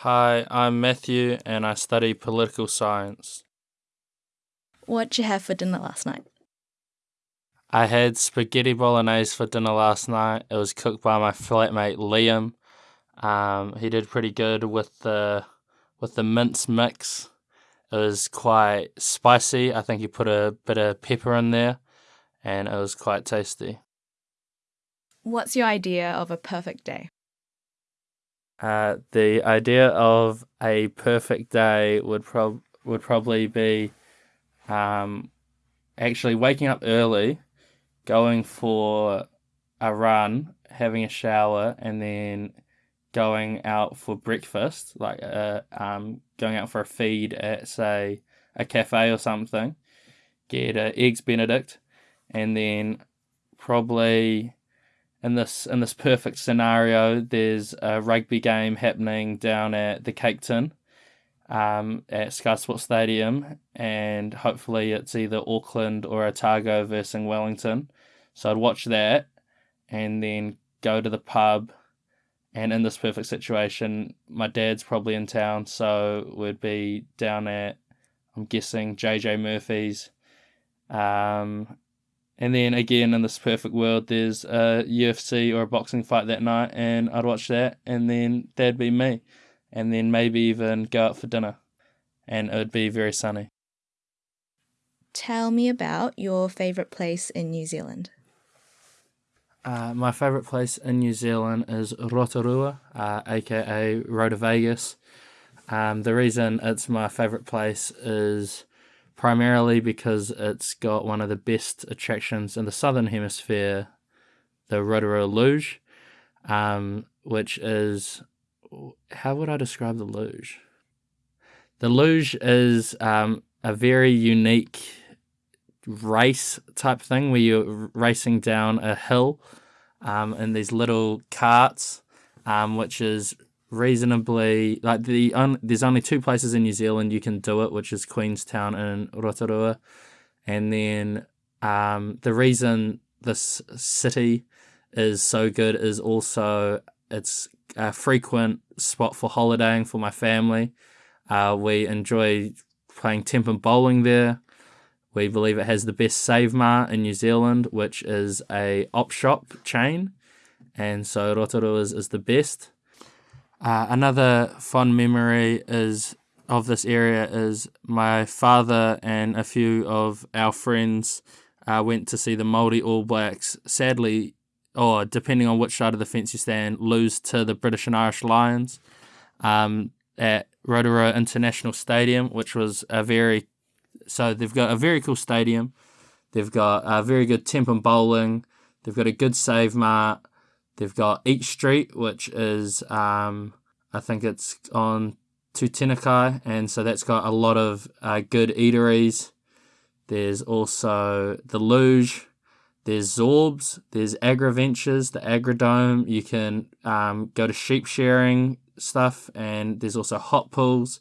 Hi, I'm Matthew and I study political science. What'd you have for dinner last night? I had spaghetti bolognese for dinner last night. It was cooked by my flatmate Liam. Um, he did pretty good with the with the mince mix. It was quite spicy. I think he put a bit of pepper in there, and it was quite tasty. What's your idea of a perfect day? Uh, the idea of a perfect day would prob would probably be um, actually waking up early, going for a run, having a shower, and then going out for breakfast, like uh, um, going out for a feed at say a cafe or something, get uh, eggs Benedict, and then probably in this in this perfect scenario, there's a rugby game happening down at the Cake Tin, um, at Sky Sports Stadium, and hopefully it's either Auckland or Otago versus Wellington. So I'd watch that, and then go to the pub. And in this perfect situation, my dad's probably in town, so we'd be down at, I'm guessing, JJ Murphy's. Um, and then again, in this perfect world, there's a UFC or a boxing fight that night, and I'd watch that, and then that'd be me. And then maybe even go out for dinner, and it would be very sunny. Tell me about your favourite place in New Zealand. Uh, my favourite place in New Zealand is Rotorua, uh, aka Roto Vegas. Um, the reason it's my favourite place is primarily because it's got one of the best attractions in the southern hemisphere, the Rotorua Luge, um, which is how would I describe the luge? The luge is um, a very unique race type thing where you're racing down a hill um, in these little carts, um, which is reasonably like the un, there's only two places in New Zealand you can do it, which is Queenstown and Rotorua, and then um, the reason this city is so good is also it's a frequent spot for holidaying for my family. Uh, we enjoy playing tenpin bowling there. We believe it has the best Save Mart in New Zealand, which is a op shop chain, and so Rotorua is, is the best. Uh, another fond memory is of this area is my father and a few of our friends uh, went to see the Māori All Blacks. Sadly, or depending on which side of the fence you stand, lose to the British and Irish Lions um, at Rotorua International Stadium, which was a very so they've got a very cool stadium. They've got a very good tenpin bowling. They've got a good save mart. They've got Eat Street, which is um, I think it's on Tutanekai, and so that's got a lot of uh, good eateries. There's also the Luge. There's Zorbs. There's Agroventures, the Agridome. You can um, go to sheep shearing stuff, and there's also hot pools.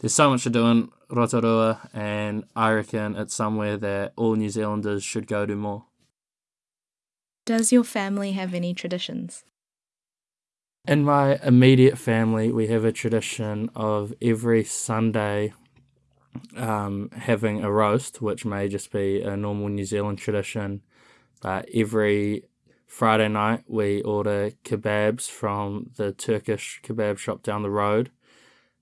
There's so much to do in Rotorua, and I reckon it's somewhere that all New Zealanders should go to more. Does your family have any traditions? In my immediate family, we have a tradition of every Sunday um, having a roast, which may just be a normal New Zealand tradition. But every Friday night, we order kebabs from the Turkish kebab shop down the road.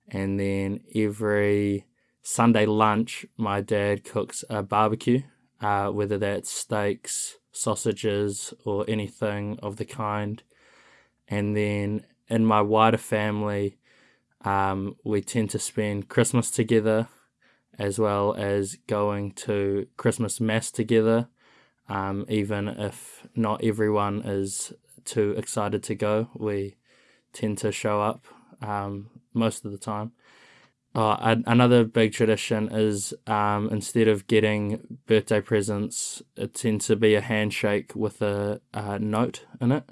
And then every Sunday lunch, my dad cooks a barbecue, uh, whether that's steaks, sausages, or anything of the kind. And then in my wider family, um, we tend to spend Christmas together as well as going to Christmas Mass together, um, even if not everyone is too excited to go. We tend to show up um, most of the time. Oh, another big tradition is um, instead of getting birthday presents, it tends to be a handshake with a, a note in it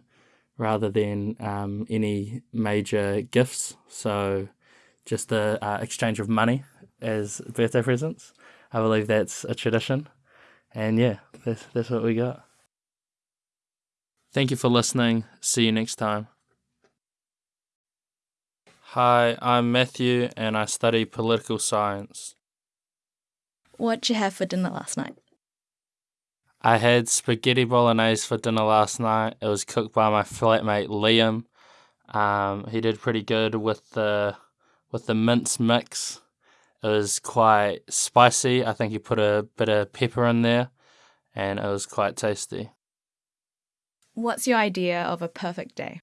rather than um, any major gifts. So just the uh, exchange of money as birthday presents. I believe that's a tradition. And yeah, that's, that's what we got. Thank you for listening. See you next time. Hi, I'm Matthew and I study political science. What'd you have for dinner last night? I had spaghetti bolognese for dinner last night. It was cooked by my flatmate Liam. Um, he did pretty good with the with the mince mix. It was quite spicy. I think he put a bit of pepper in there, and it was quite tasty. What's your idea of a perfect day?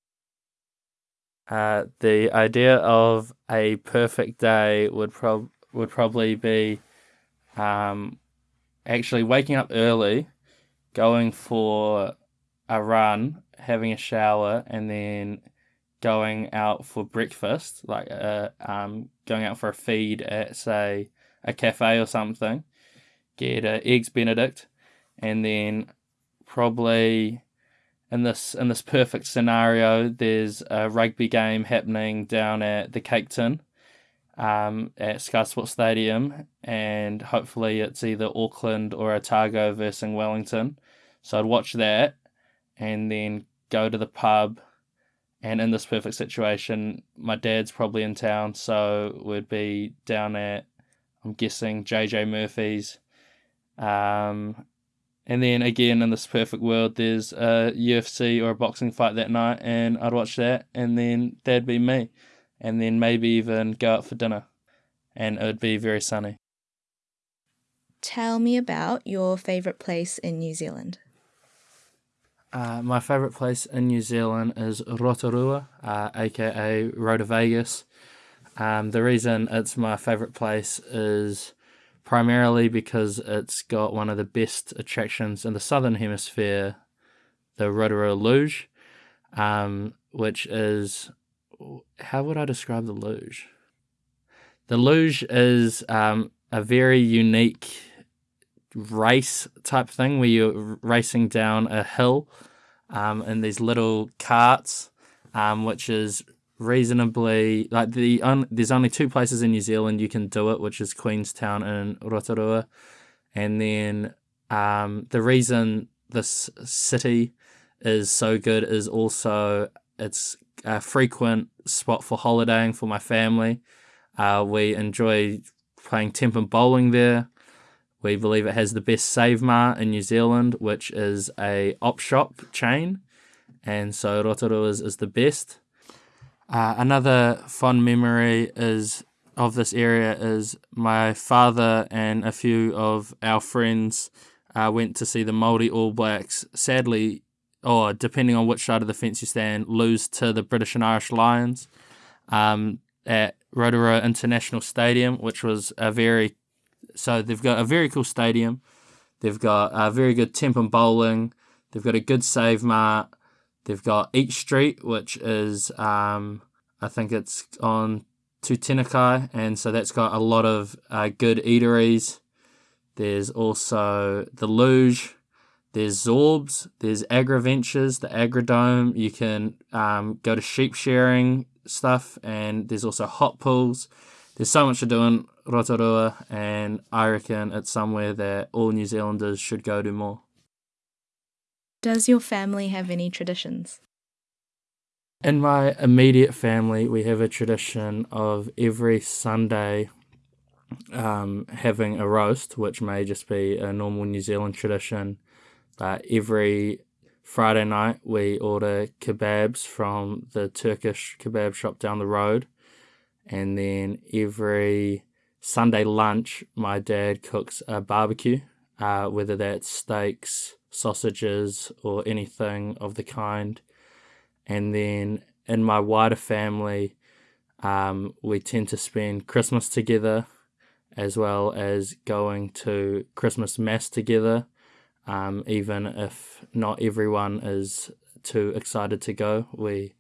Uh, the idea of a perfect day would prob would probably be um, actually waking up early, going for a run, having a shower, and then going out for breakfast, like uh, um, going out for a feed at say a cafe or something, get uh, eggs Benedict, and then probably in this in this perfect scenario, there's a rugby game happening down at the Cake Tin, um, at Sky Sports Stadium, and hopefully it's either Auckland or Otago versus Wellington. So I'd watch that, and then go to the pub. And in this perfect situation, my dad's probably in town, so we'd be down at, I'm guessing, JJ Murphy's. Um, and then again, in this perfect world, there's a UFC or a boxing fight that night, and I'd watch that, and then that'd be me. And then maybe even go out for dinner, and it would be very sunny. Tell me about your favourite place in New Zealand. Uh, my favourite place in New Zealand is Rotorua, uh, aka Roto Vegas. Um, the reason it's my favourite place is primarily because it's got one of the best attractions in the southern hemisphere, the Rotorua Luge, um, which is how would I describe the luge? The luge is um, a very unique race type thing where you're racing down a hill um, in these little carts, um, which is reasonably like the un, there's only two places in New Zealand you can do it, which is Queenstown and Rotorua, and then um, the reason this city is so good is also it's a frequent spot for holidaying for my family. Uh, we enjoy playing tenpin bowling there. We believe it has the best Save Mart in New Zealand, which is a op shop chain, and so Rotorua is, is the best. Uh, another fond memory is of this area is my father and a few of our friends uh, went to see the Māori All Blacks. Sadly, or depending on which side of the fence you stand, lose to the British and Irish Lions um, at Rotorua International Stadium, which was a very so they've got a very cool stadium. They've got a very good tenpin bowling. They've got a good save mart. They've got Eat Street, which is um, I think it's on Tutanekai, and so that's got a lot of uh, good eateries. There's also the Luge. There's Zorbs. There's Agroventures, the Agridome. You can um, go to sheep shearing stuff, and there's also hot pools. There's so much to do in Rotorua, and I reckon it's somewhere that all New Zealanders should go to more. Does your family have any traditions? In my immediate family, we have a tradition of every Sunday um, having a roast, which may just be a normal New Zealand tradition. But every Friday night, we order kebabs from the Turkish kebab shop down the road. And then every Sunday lunch, my dad cooks a barbecue, uh, whether that's steaks, sausages, or anything of the kind. And then in my wider family, um, we tend to spend Christmas together as well as going to Christmas Mass together, um, even if not everyone is too excited to go. We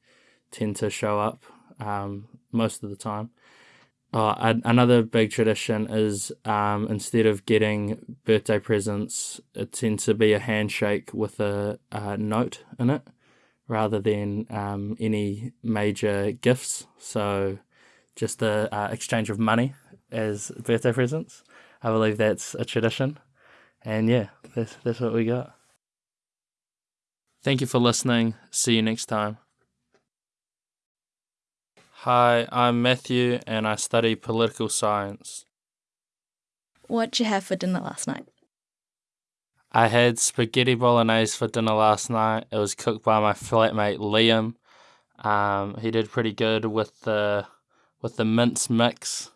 tend to show up um, most of the time. Uh, another big tradition is um, instead of getting birthday presents, it tends to be a handshake with a, a note in it rather than um, any major gifts. So just the uh, exchange of money as birthday presents. I believe that's a tradition. And yeah, that's, that's what we got. Thank you for listening. See you next time. Hi, I'm Matthew and I study political science. What'd you have for dinner last night? I had spaghetti bolognese for dinner last night. It was cooked by my flatmate Liam. Um, he did pretty good with the with the mince mix.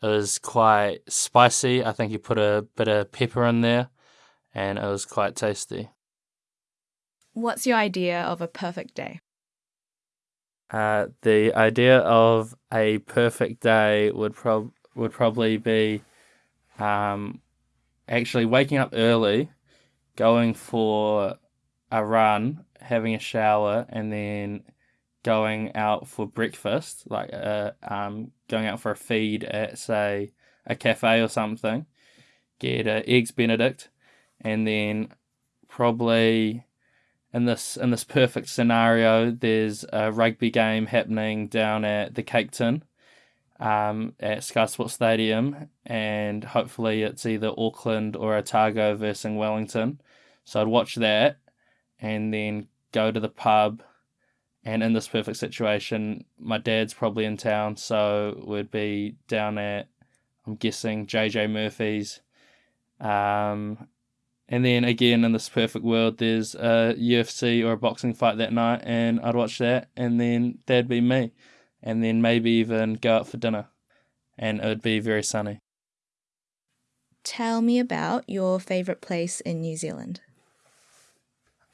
It was quite spicy. I think he put a bit of pepper in there, and it was quite tasty. What's your idea of a perfect day? Uh, the idea of a perfect day would prob would probably be um, actually waking up early, going for a run, having a shower, and then going out for breakfast, like uh, um, going out for a feed at say a cafe or something, get uh, eggs Benedict, and then probably in this in this perfect scenario, there's a rugby game happening down at the Cake Tin, um, at Sky Sports Stadium, and hopefully it's either Auckland or Otago versus Wellington. So I'd watch that, and then go to the pub. And in this perfect situation, my dad's probably in town, so we'd be down at, I'm guessing, JJ Murphy's, um, and then again, in this perfect world, there's a UFC or a boxing fight that night, and I'd watch that, and then that'd be me. And then maybe even go out for dinner, and it would be very sunny. Tell me about your favourite place in New Zealand.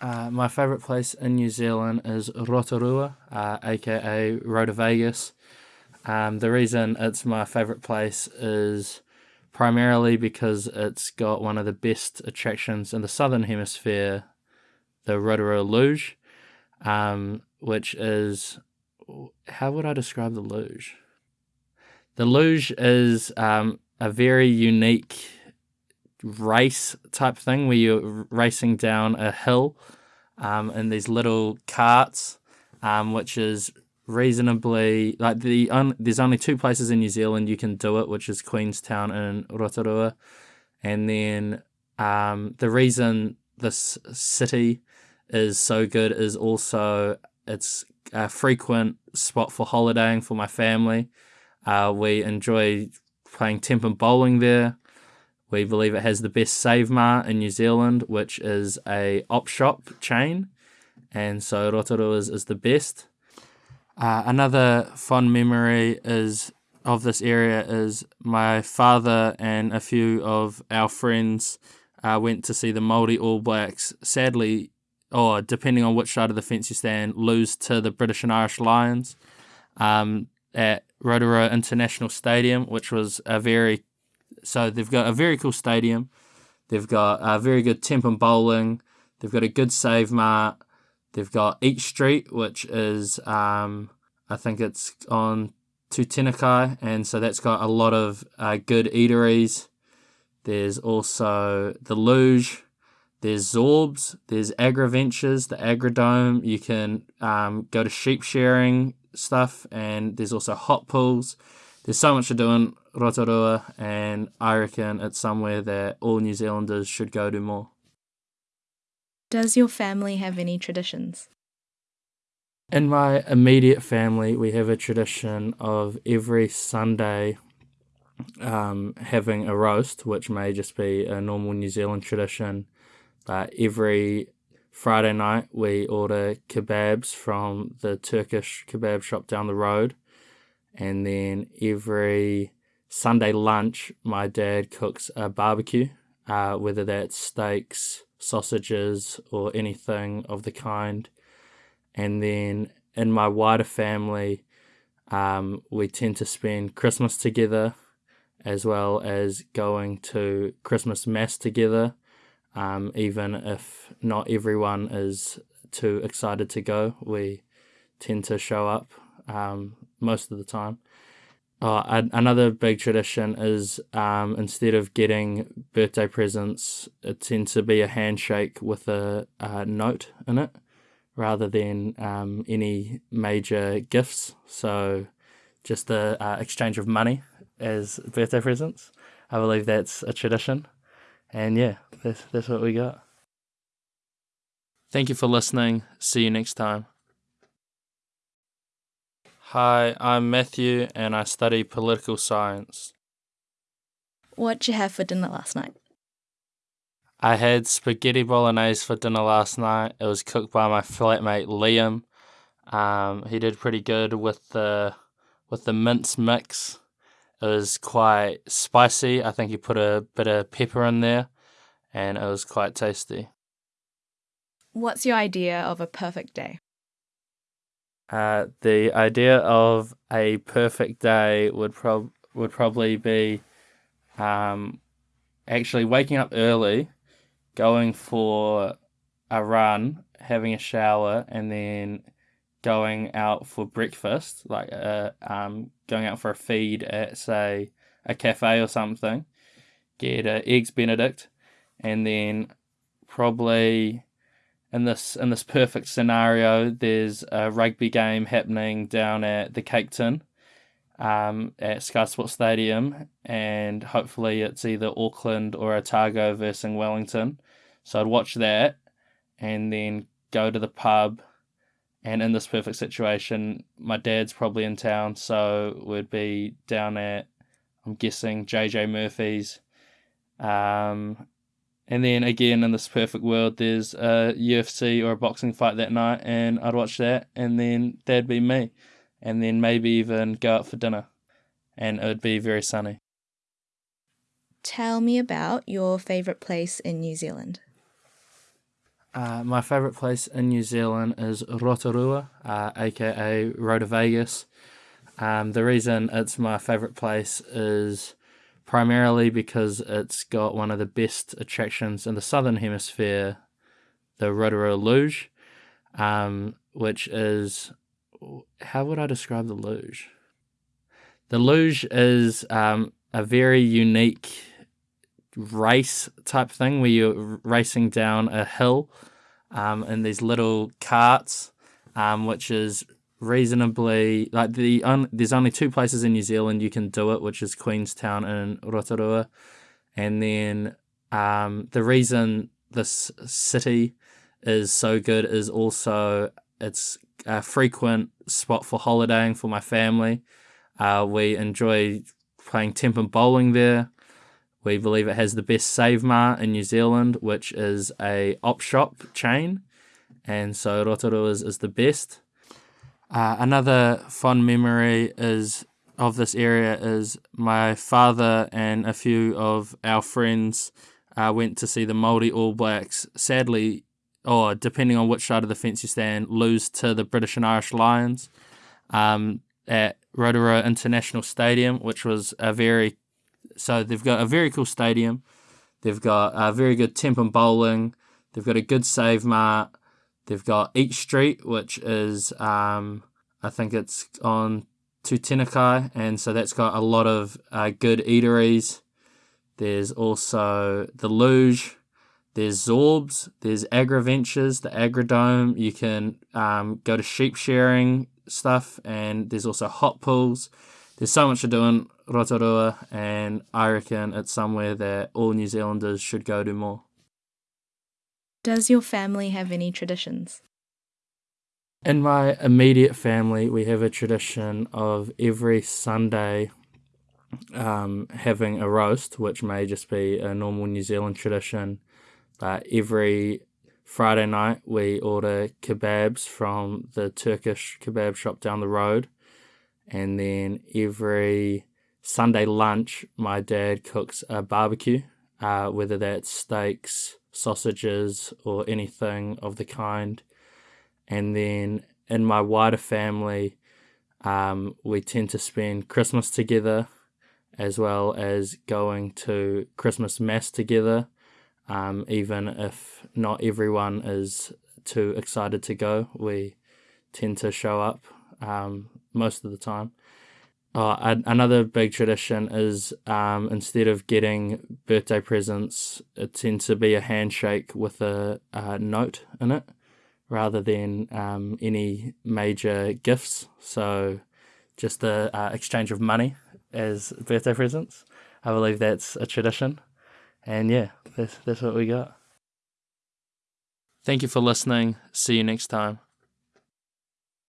Uh, my favourite place in New Zealand is Rotorua, uh, aka Roto Vegas. Um, the reason it's my favourite place is primarily because it's got one of the best attractions in the southern hemisphere, the Rotorua Luge, um, which is how would I describe the luge? The luge is um, a very unique race type thing where you're racing down a hill um, in these little carts, um, which is reasonably like the un, there's only two places in New Zealand you can do it, which is Queenstown and Rotorua, and then um, the reason this city is so good is also it's a frequent spot for holidaying for my family. Uh, we enjoy playing tenpin bowling there. We believe it has the best Save Mart in New Zealand, which is a op shop chain, and so Rotorua is, is the best. Uh, another fond memory is of this area is my father and a few of our friends uh, went to see the Māori All Blacks. Sadly, or depending on which side of the fence you stand, lose to the British and Irish Lions um, at Rotorua International Stadium, which was a very so they've got a very cool stadium. They've got a very good tenpin bowling. They've got a good save mart. They've got Eat Street, which is um, I think it's on Tutanekai, and so that's got a lot of uh, good eateries. There's also the Luge. There's Zorbs. There's Agroventures, the Agridome. You can um, go to sheep shearing stuff, and there's also hot pools. There's so much to do in Rotorua, and I reckon it's somewhere that all New Zealanders should go to more. Does your family have any traditions? In my immediate family, we have a tradition of every Sunday um, having a roast, which may just be a normal New Zealand tradition. But every Friday night, we order kebabs from the Turkish kebab shop down the road. And then every Sunday lunch, my dad cooks a barbecue, uh, whether that's steaks, sausages, or anything of the kind. And then in my wider family, um, we tend to spend Christmas together as well as going to Christmas Mass together, um, even if not everyone is too excited to go. We tend to show up um, most of the time. Uh, another big tradition is um, instead of getting birthday presents, it tends to be a handshake with a, a note in it rather than um, any major gifts. So just the uh, exchange of money as birthday presents. I believe that's a tradition. And yeah, that's, that's what we got. Thank you for listening. See you next time. Hi, I'm Matthew and I study political science. What'd you have for dinner last night? I had spaghetti bolognese for dinner last night. It was cooked by my flatmate Liam. Um, he did pretty good with the with the mince mix. It was quite spicy. I think he put a bit of pepper in there, and it was quite tasty. What's your idea of a perfect day? Uh, the idea of a perfect day would prob would probably be um, actually waking up early, going for a run, having a shower, and then going out for breakfast, like uh, um, going out for a feed at say a cafe or something, get a eggs Benedict, and then probably in this in this perfect scenario, there's a rugby game happening down at the Cake Tin, um, at Sky Sports Stadium, and hopefully it's either Auckland or Otago versus Wellington. So I'd watch that, and then go to the pub. And in this perfect situation, my dad's probably in town, so we'd be down at, I'm guessing, JJ Murphy's. Um, and then again, in this perfect world, there's a UFC or a boxing fight that night, and I'd watch that, and then that'd be me. And then maybe even go out for dinner, and it would be very sunny. Tell me about your favourite place in New Zealand. Uh, my favourite place in New Zealand is Rotorua, uh, aka Roto Vegas. Um, the reason it's my favourite place is primarily because it's got one of the best attractions in the southern hemisphere, the Rotorua Luge, um, which is how would I describe the luge? The luge is um, a very unique race type thing where you're racing down a hill um, in these little carts, um, which is reasonably like the un, there's only two places in New Zealand you can do it, which is Queenstown and Rotorua, and then um, the reason this city is so good is also it's a frequent spot for holidaying for my family. Uh, we enjoy playing tenpin bowling there. We believe it has the best Save Mart in New Zealand, which is a op shop chain, and so Rotorua is, is the best. Uh, another fond memory is of this area is my father and a few of our friends uh, went to see the Māori All Blacks. Sadly, or depending on which side of the fence you stand, lose to the British and Irish Lions um, at Rotorua International Stadium, which was a very so they've got a very cool stadium. They've got a very good tenpin bowling. They've got a good save mart. They've got Eat Street, which is um, I think it's on Tutanekai, and so that's got a lot of uh, good eateries. There's also the Luge. There's Zorbs. There's Agroventures, the Agridome. You can um, go to sheep shearing stuff, and there's also hot pools. There's so much to do in Rotorua, and I reckon it's somewhere that all New Zealanders should go to more. Does your family have any traditions? In my immediate family, we have a tradition of every Sunday um, having a roast, which may just be a normal New Zealand tradition. But every Friday night, we order kebabs from the Turkish kebab shop down the road. And then every Sunday lunch, my dad cooks a barbecue, uh, whether that's steaks, sausages, or anything of the kind. And then in my wider family, um, we tend to spend Christmas together as well as going to Christmas Mass together, um, even if not everyone is too excited to go. We tend to show up um, most of the time. Oh, another big tradition is um, instead of getting birthday presents, it tends to be a handshake with a, a note in it rather than um, any major gifts. So just the uh, exchange of money as birthday presents. I believe that's a tradition. And yeah, that's, that's what we got. Thank you for listening. See you next time.